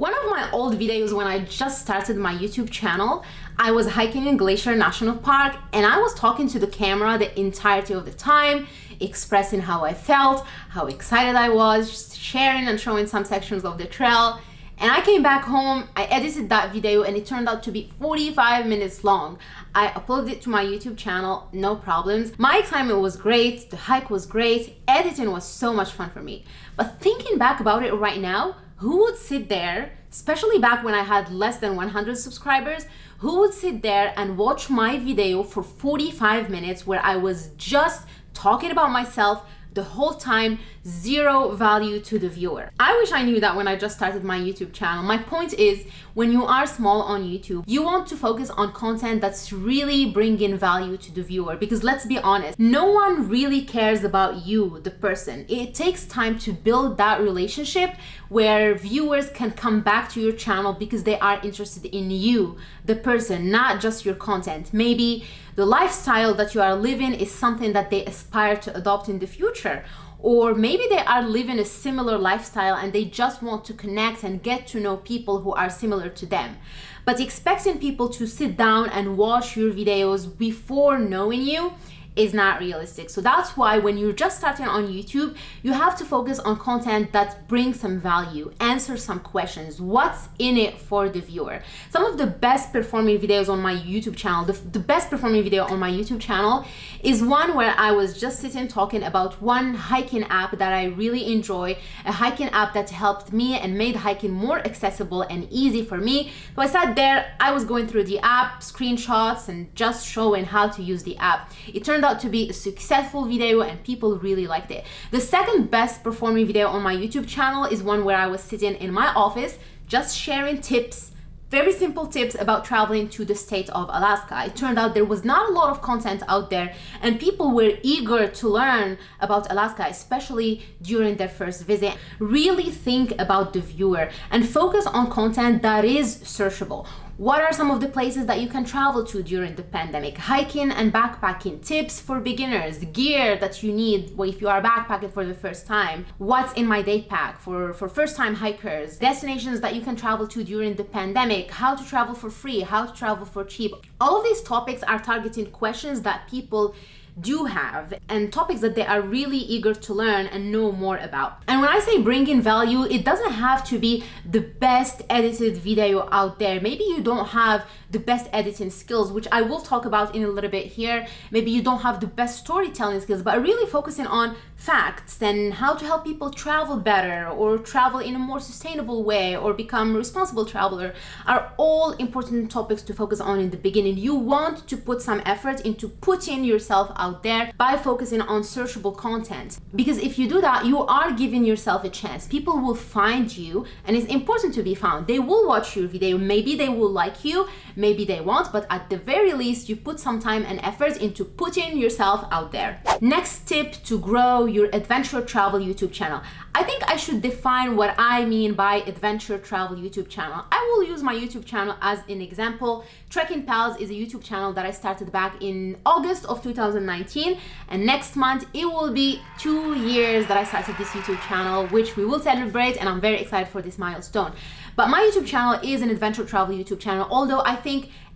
One of my old videos when I just started my YouTube channel, I was hiking in Glacier National Park and I was talking to the camera the entirety of the time, expressing how I felt, how excited I was, sharing and showing some sections of the trail. And I came back home, I edited that video and it turned out to be 45 minutes long. I uploaded it to my YouTube channel, no problems. My excitement was great, the hike was great, editing was so much fun for me. But thinking back about it right now, who would sit there, especially back when I had less than 100 subscribers, who would sit there and watch my video for 45 minutes where I was just talking about myself, the whole time zero value to the viewer. I wish I knew that when I just started my YouTube channel. My point is when you are small on YouTube, you want to focus on content that's really bringing value to the viewer because let's be honest, no one really cares about you, the person. It takes time to build that relationship where viewers can come back to your channel because they are interested in you, the person, not just your content. Maybe the lifestyle that you are living is something that they aspire to adopt in the future or maybe they are living a similar lifestyle and they just want to connect and get to know people who are similar to them. But expecting people to sit down and watch your videos before knowing you is not realistic. So that's why when you're just starting on YouTube, you have to focus on content that brings some value, answer some questions, what's in it for the viewer. Some of the best performing videos on my YouTube channel, the, the best performing video on my YouTube channel is one where I was just sitting talking about one hiking app that I really enjoy, a hiking app that helped me and made hiking more accessible and easy for me. So I sat there, I was going through the app, screenshots, and just showing how to use the app. It turned out to be a successful video and people really liked it. The second best performing video on my YouTube channel is one where I was sitting in my office just sharing tips very simple tips about traveling to the state of Alaska. It turned out there was not a lot of content out there and people were eager to learn about Alaska, especially during their first visit. Really think about the viewer and focus on content that is searchable. What are some of the places that you can travel to during the pandemic? Hiking and backpacking, tips for beginners, gear that you need if you are backpacking for the first time, what's in my day pack for, for first time hikers, destinations that you can travel to during the pandemic, how to travel for free, how to travel for cheap. All these topics are targeting questions that people do have and topics that they are really eager to learn and know more about. And when I say bring in value, it doesn't have to be the best edited video out there. Maybe you don't have the best editing skills, which I will talk about in a little bit here. Maybe you don't have the best storytelling skills, but really focusing on facts and how to help people travel better or travel in a more sustainable way or become a responsible traveler are all important topics to focus on in the beginning. You want to put some effort into putting yourself out there by focusing on searchable content. Because if you do that, you are giving yourself a chance. People will find you and it's important to be found. They will watch your video. Maybe they will like you maybe they won't, but at the very least, you put some time and effort into putting yourself out there. Next tip to grow your adventure travel YouTube channel. I think I should define what I mean by adventure travel YouTube channel. I will use my YouTube channel as an example. Trekking Pals is a YouTube channel that I started back in August of 2019 and next month it will be two years that I started this YouTube channel which we will celebrate and I'm very excited for this milestone. But my YouTube channel is an adventure travel YouTube channel although I think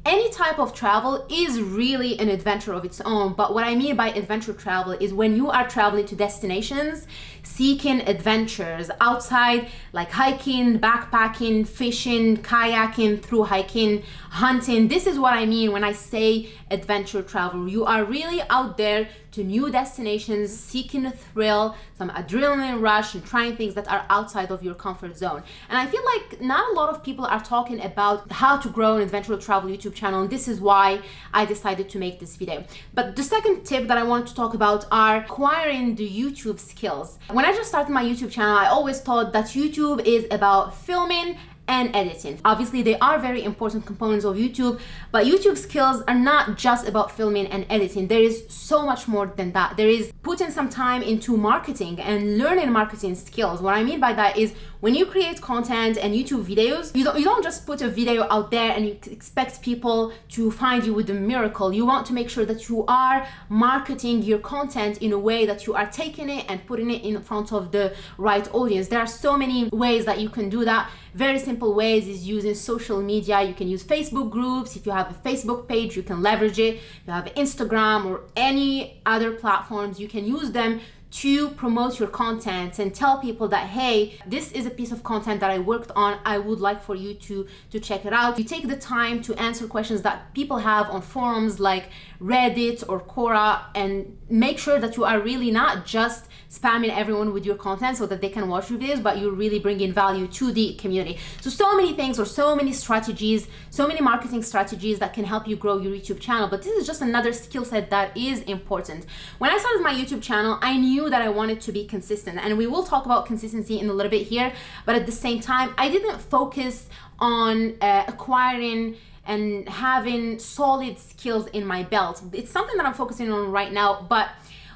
any type of travel is really an adventure of its own but what i mean by adventure travel is when you are traveling to destinations seeking adventures outside like hiking backpacking fishing kayaking through hiking hunting. This is what i mean when i say adventure travel. You are really out there to new destinations seeking a thrill some adrenaline rush and trying things that are outside of your comfort zone and i feel like not a lot of people are talking about how to grow an adventure travel youtube channel and this is why I decided to make this video. But the second tip that I want to talk about are acquiring the YouTube skills. When I just started my YouTube channel, I always thought that YouTube is about filming and editing. Obviously, they are very important components of YouTube, but YouTube skills are not just about filming and editing. There is so much more than that. There is putting some time into marketing and learning marketing skills. What I mean by that is when you create content and YouTube videos, you don't, you don't just put a video out there and you expect people to find you with a miracle. You want to make sure that you are marketing your content in a way that you are taking it and putting it in front of the right audience. There are so many ways that you can do that. Very simple ways is using social media. You can use Facebook groups. If you have a Facebook page, you can leverage it. If you have Instagram or any other platforms, you can use them to promote your content and tell people that hey this is a piece of content that i worked on. I would like for you to to check it out. You take the time to answer questions that people have on forums like reddit or quora and make sure that you are really not just spamming everyone with your content so that they can watch your videos but you're really bringing value to the community. So so many things or so many strategies so many marketing strategies that can help you grow your youtube channel. But this is just another skill set that is important. When i started my youtube channel i knew knew that I wanted to be consistent. And we will talk about consistency in a little bit here, but at the same time, I didn't focus on uh, acquiring and having solid skills in my belt. It's something that I'm focusing on right now, but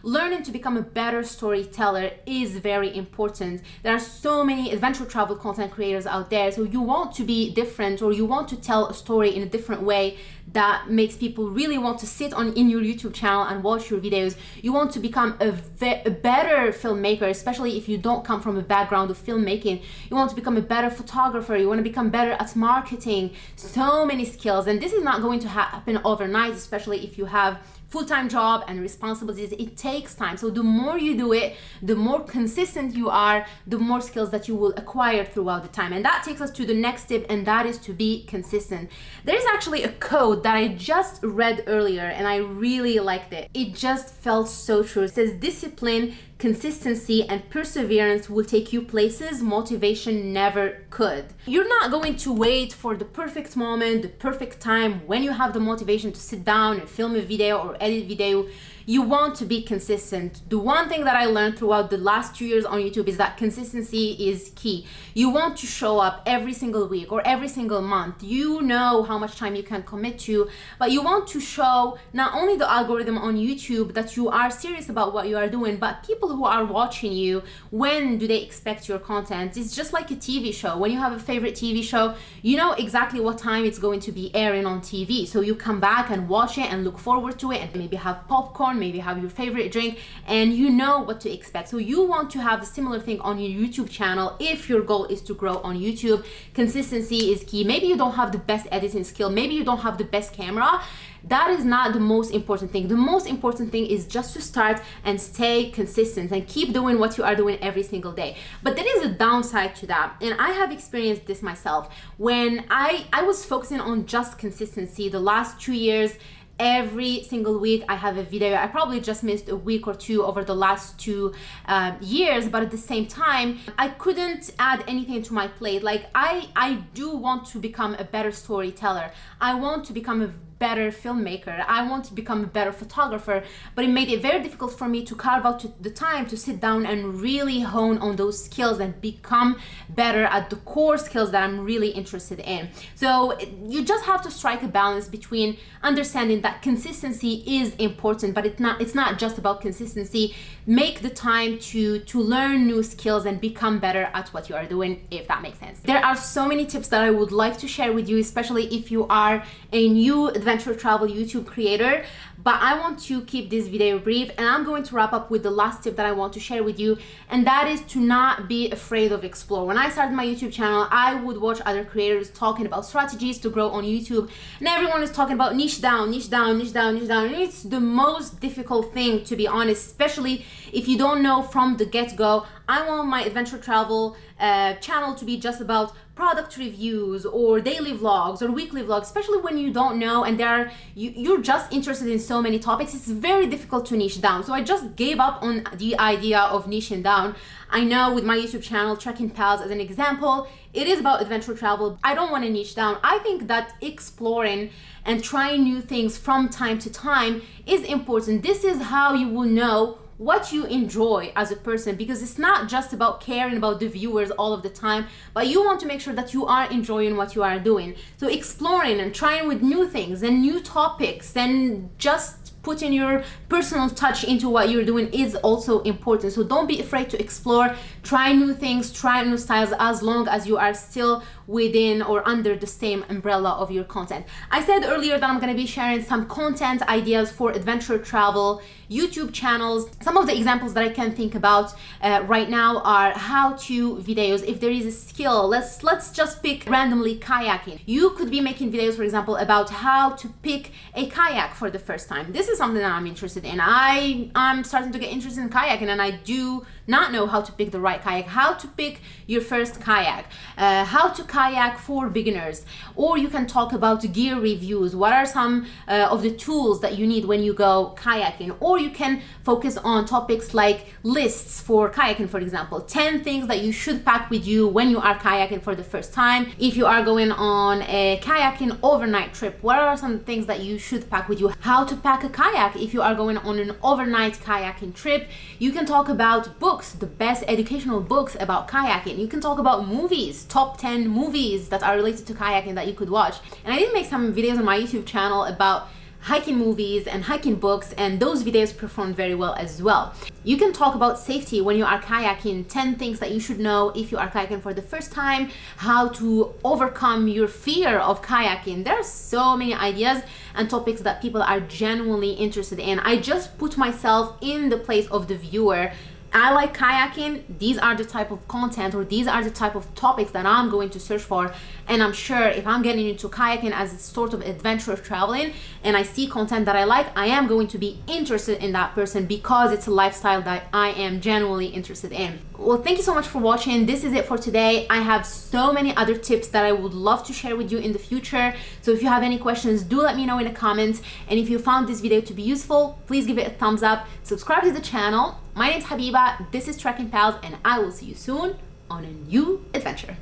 learning to become a better storyteller is very important. There are so many adventure travel content creators out there. So you want to be different or you want to tell a story in a different way that makes people really want to sit on in your YouTube channel and watch your videos. You want to become a, a better filmmaker, especially if you don't come from a background of filmmaking. You want to become a better photographer. You want to become better at marketing. So many skills. And this is not going to happen overnight, especially if you have full-time job and responsibilities it takes time. So the more you do it the more consistent you are the more skills that you will acquire throughout the time. And that takes us to the next tip and that is to be consistent. There's actually a code that i just read earlier and i really liked it. It just felt so true. It says discipline consistency and perseverance will take you places motivation never could. You're not going to wait for the perfect moment, the perfect time when you have the motivation to sit down and film a video or edit video you want to be consistent. The one thing that I learned throughout the last two years on YouTube is that consistency is key. You want to show up every single week or every single month. You know how much time you can commit to, but you want to show not only the algorithm on YouTube that you are serious about what you are doing, but people who are watching you, when do they expect your content? It's just like a TV show. When you have a favorite TV show, you know exactly what time it's going to be airing on TV. So you come back and watch it and look forward to it and maybe have popcorn maybe have your favorite drink and you know what to expect. So you want to have a similar thing on your youtube channel if your goal is to grow on youtube. Consistency is key. Maybe you don't have the best editing skill. Maybe you don't have the best camera. That is not the most important thing. The most important thing is just to start and stay consistent and keep doing what you are doing every single day. But there is a downside to that and i have experienced this myself. When i i was focusing on just consistency the last two years every single week i have a video. I probably just missed a week or two over the last two uh, years but at the same time i couldn't add anything to my plate. Like i i do want to become a better storyteller. I want to become a better filmmaker. I want to become a better photographer, but it made it very difficult for me to carve out the time to sit down and really hone on those skills and become better at the core skills that I'm really interested in. So you just have to strike a balance between understanding that consistency is important, but it's not it's not just about consistency. Make the time to to learn new skills and become better at what you are doing if that makes sense. There are so many tips that I would like to share with you, especially if you are a new adventure travel YouTube creator but I want to keep this video brief and I'm going to wrap up with the last tip that I want to share with you and that is to not be afraid of explore. When I started my YouTube channel, I would watch other creators talking about strategies to grow on YouTube and everyone is talking about niche down, niche down, niche down, niche down. And it's the most difficult thing to be honest, especially if you don't know from the get-go, I want my adventure travel uh, channel to be just about product reviews or daily vlogs or weekly vlogs, especially when you don't know and there you, you're just interested in so many topics, it's very difficult to niche down. So I just gave up on the idea of niching down. I know with my YouTube channel, Trekking Pals as an example, it is about adventure travel. I don't want to niche down. I think that exploring and trying new things from time to time is important. This is how you will know what you enjoy as a person because it's not just about caring about the viewers all of the time but you want to make sure that you are enjoying what you are doing so exploring and trying with new things and new topics and just putting your personal touch into what you're doing is also important. So don't be afraid to explore, try new things, try new styles as long as you are still within or under the same umbrella of your content. I said earlier that I'm going to be sharing some content ideas for adventure travel, YouTube channels. Some of the examples that I can think about uh, right now are how-to videos. If there is a skill, let's let's just pick randomly kayaking. You could be making videos, for example, about how to pick a kayak for the first time. This is something that I'm interested in. I I'm starting to get interested in kayaking, and I do not know how to pick the right kayak, how to pick your first kayak, uh, how to kayak for beginners, or you can talk about gear reviews. What are some uh, of the tools that you need when you go kayaking, or you can focus on topics like lists for kayaking, for example. 10 things that you should pack with you when you are kayaking for the first time. If you are going on a kayaking overnight trip, what are some things that you should pack with you? How to pack a kayak if you are going on an overnight kayaking trip. You can talk about books, the best educational books about kayaking. You can talk about movies, top 10 movies that are related to kayaking that you could watch. And I did make some videos on my YouTube channel about hiking movies and hiking books and those videos performed very well as well. You can talk about safety when you are kayaking, 10 things that you should know if you are kayaking for the first time, how to overcome your fear of kayaking. There are so many ideas and topics that people are genuinely interested in. I just put myself in the place of the viewer I like kayaking, these are the type of content or these are the type of topics that I'm going to search for. And I'm sure if I'm getting into kayaking as a sort of adventure of traveling and I see content that I like, I am going to be interested in that person because it's a lifestyle that I am genuinely interested in. Well, thank you so much for watching. This is it for today. I have so many other tips that I would love to share with you in the future. So if you have any questions, do let me know in the comments. And if you found this video to be useful, please give it a thumbs up, subscribe to the channel my name is Habiba, this is Trekking Pals, and I will see you soon on a new adventure.